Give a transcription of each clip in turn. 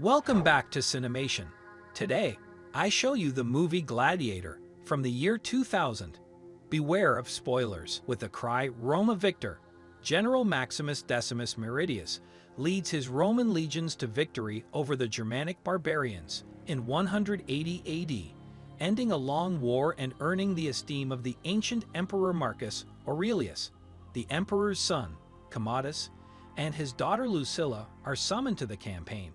Welcome back to Cinemation. Today, I show you the movie Gladiator from the year 2000. Beware of spoilers. With the cry Roma Victor, General Maximus Decimus Meridius leads his Roman legions to victory over the Germanic barbarians in 180 AD, ending a long war and earning the esteem of the ancient Emperor Marcus Aurelius. The emperor's son, Commodus, and his daughter Lucilla are summoned to the campaign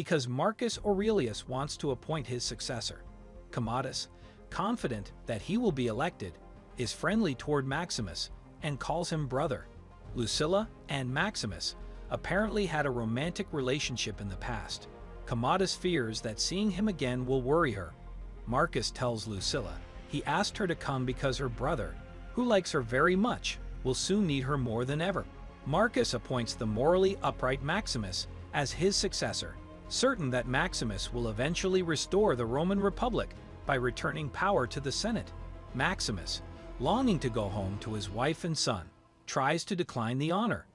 because Marcus Aurelius wants to appoint his successor. Commodus, confident that he will be elected, is friendly toward Maximus and calls him brother. Lucilla and Maximus apparently had a romantic relationship in the past. Commodus fears that seeing him again will worry her. Marcus tells Lucilla he asked her to come because her brother, who likes her very much, will soon need her more than ever. Marcus appoints the morally upright Maximus as his successor, certain that Maximus will eventually restore the Roman Republic by returning power to the Senate. Maximus, longing to go home to his wife and son, tries to decline the honor,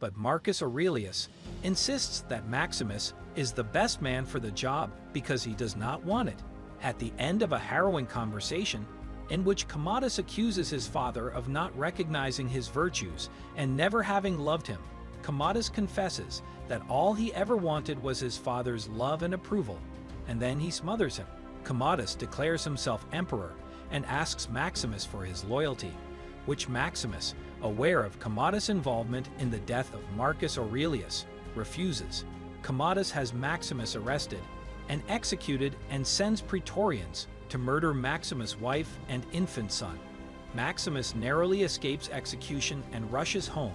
but Marcus Aurelius insists that Maximus is the best man for the job because he does not want it. At the end of a harrowing conversation, in which Commodus accuses his father of not recognizing his virtues and never having loved him, Commodus confesses that all he ever wanted was his father's love and approval, and then he smothers him. Commodus declares himself emperor and asks Maximus for his loyalty, which Maximus, aware of Commodus' involvement in the death of Marcus Aurelius, refuses. Commodus has Maximus arrested and executed and sends Praetorians to murder Maximus' wife and infant son. Maximus narrowly escapes execution and rushes home,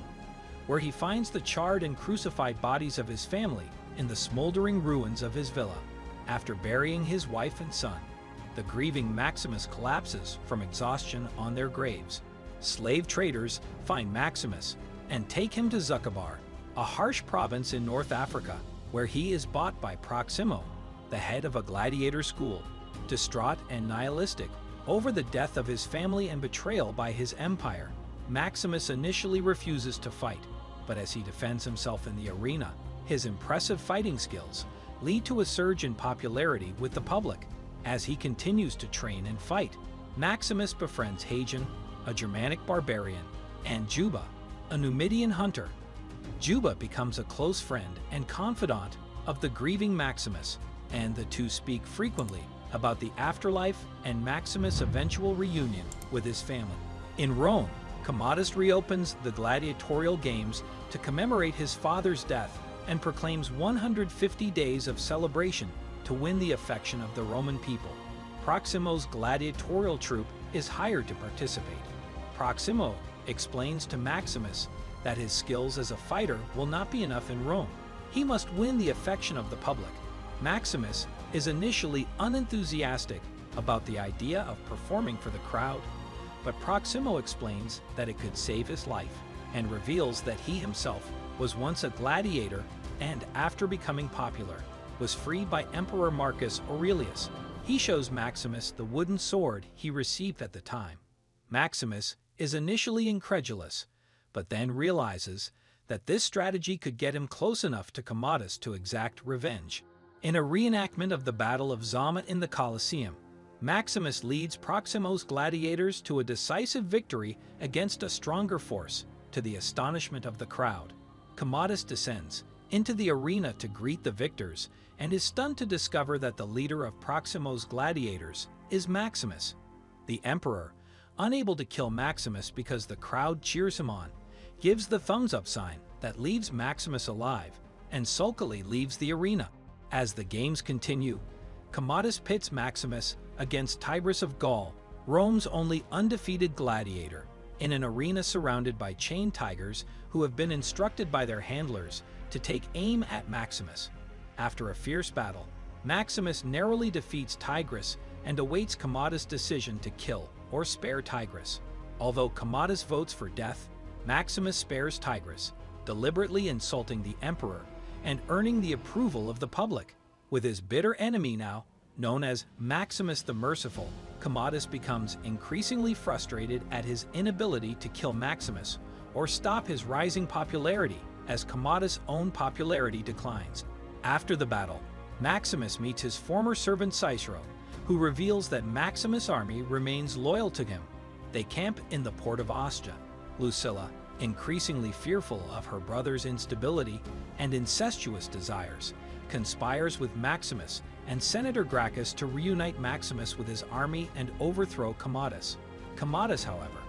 where he finds the charred and crucified bodies of his family in the smoldering ruins of his villa. After burying his wife and son, the grieving Maximus collapses from exhaustion on their graves. Slave traders find Maximus and take him to Zucchabar, a harsh province in North Africa, where he is bought by Proximo, the head of a gladiator school. Distraught and nihilistic over the death of his family and betrayal by his empire, Maximus initially refuses to fight, but as he defends himself in the arena, his impressive fighting skills lead to a surge in popularity with the public. As he continues to train and fight, Maximus befriends Hagen, a Germanic barbarian, and Juba, a Numidian hunter. Juba becomes a close friend and confidant of the grieving Maximus, and the two speak frequently about the afterlife and Maximus' eventual reunion with his family. In Rome, Commodus reopens the gladiatorial games to commemorate his father's death and proclaims 150 days of celebration to win the affection of the Roman people. Proximo's gladiatorial troupe is hired to participate. Proximo explains to Maximus that his skills as a fighter will not be enough in Rome. He must win the affection of the public. Maximus is initially unenthusiastic about the idea of performing for the crowd, but Proximo explains that it could save his life and reveals that he himself was once a gladiator and, after becoming popular, was freed by Emperor Marcus Aurelius. He shows Maximus the wooden sword he received at the time. Maximus is initially incredulous, but then realizes that this strategy could get him close enough to Commodus to exact revenge. In a reenactment of the Battle of Zama in the Colosseum, Maximus leads Proximo's gladiators to a decisive victory against a stronger force, to the astonishment of the crowd. Commodus descends into the arena to greet the victors and is stunned to discover that the leader of Proximo's gladiators is Maximus. The emperor, unable to kill Maximus because the crowd cheers him on, gives the thumbs up sign that leaves Maximus alive and sulkily leaves the arena. As the games continue, Commodus pits Maximus against Tigranes of Gaul, Rome's only undefeated gladiator, in an arena surrounded by chained tigers who have been instructed by their handlers to take aim at Maximus. After a fierce battle, Maximus narrowly defeats Tigranes and awaits Commodus' decision to kill or spare Tigranes. Although Commodus votes for death, Maximus spares Tigranes, deliberately insulting the emperor and earning the approval of the public. With his bitter enemy now, known as Maximus the Merciful, Commodus becomes increasingly frustrated at his inability to kill Maximus or stop his rising popularity as Commodus' own popularity declines. After the battle, Maximus meets his former servant Cicero, who reveals that Maximus' army remains loyal to him. They camp in the port of Ostia. Lucilla, increasingly fearful of her brother's instability and incestuous desires, conspires with Maximus and Senator Gracchus to reunite Maximus with his army and overthrow Commodus. Commodus, however,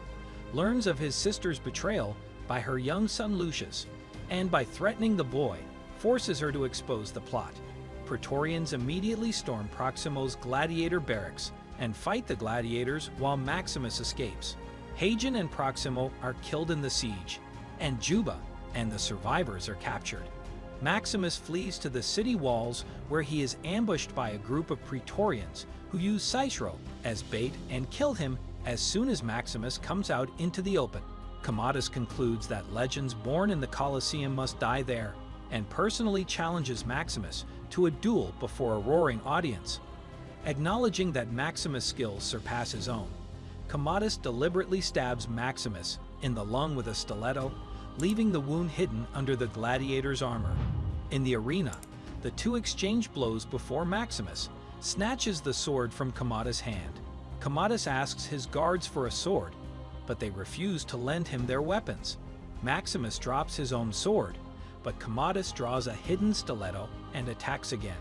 learns of his sister's betrayal by her young son Lucius, and by threatening the boy, forces her to expose the plot. Praetorians immediately storm Proximo's gladiator barracks and fight the gladiators while Maximus escapes. Hagen and Proximo are killed in the siege, and Juba and the survivors are captured. Maximus flees to the city walls where he is ambushed by a group of Praetorians who use Cicero as bait and kill him as soon as Maximus comes out into the open. Commodus concludes that legends born in the Colosseum must die there and personally challenges Maximus to a duel before a roaring audience. Acknowledging that Maximus' skills surpass his own, Commodus deliberately stabs Maximus in the lung with a stiletto, leaving the wound hidden under the gladiator's armor. In the arena, the two exchange blows before Maximus snatches the sword from Commodus' hand. Commodus asks his guards for a sword, but they refuse to lend him their weapons. Maximus drops his own sword, but Commodus draws a hidden stiletto and attacks again.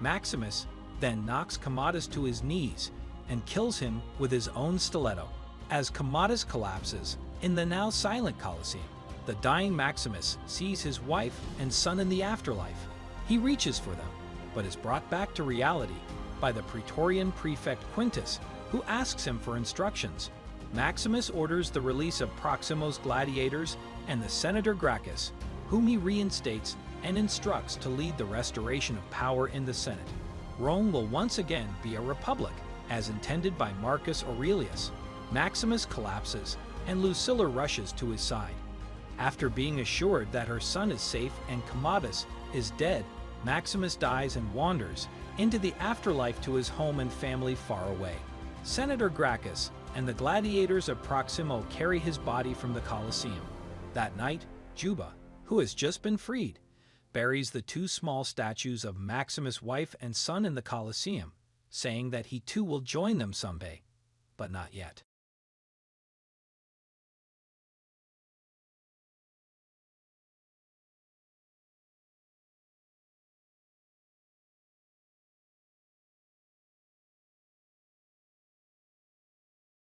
Maximus then knocks Commodus to his knees and kills him with his own stiletto. As Commodus collapses in the now silent Colosseum, the dying Maximus sees his wife and son in the afterlife. He reaches for them, but is brought back to reality by the Praetorian prefect Quintus, who asks him for instructions. Maximus orders the release of Proximo's gladiators and the Senator Gracchus, whom he reinstates and instructs to lead the restoration of power in the Senate. Rome will once again be a republic, as intended by Marcus Aurelius. Maximus collapses, and Lucilla rushes to his side. After being assured that her son is safe and Commodus is dead, Maximus dies and wanders into the afterlife to his home and family far away. Senator Gracchus and the gladiators of Proximo carry his body from the Colosseum. That night, Juba, who has just been freed, buries the two small statues of Maximus' wife and son in the Colosseum, saying that he too will join them someday, but not yet.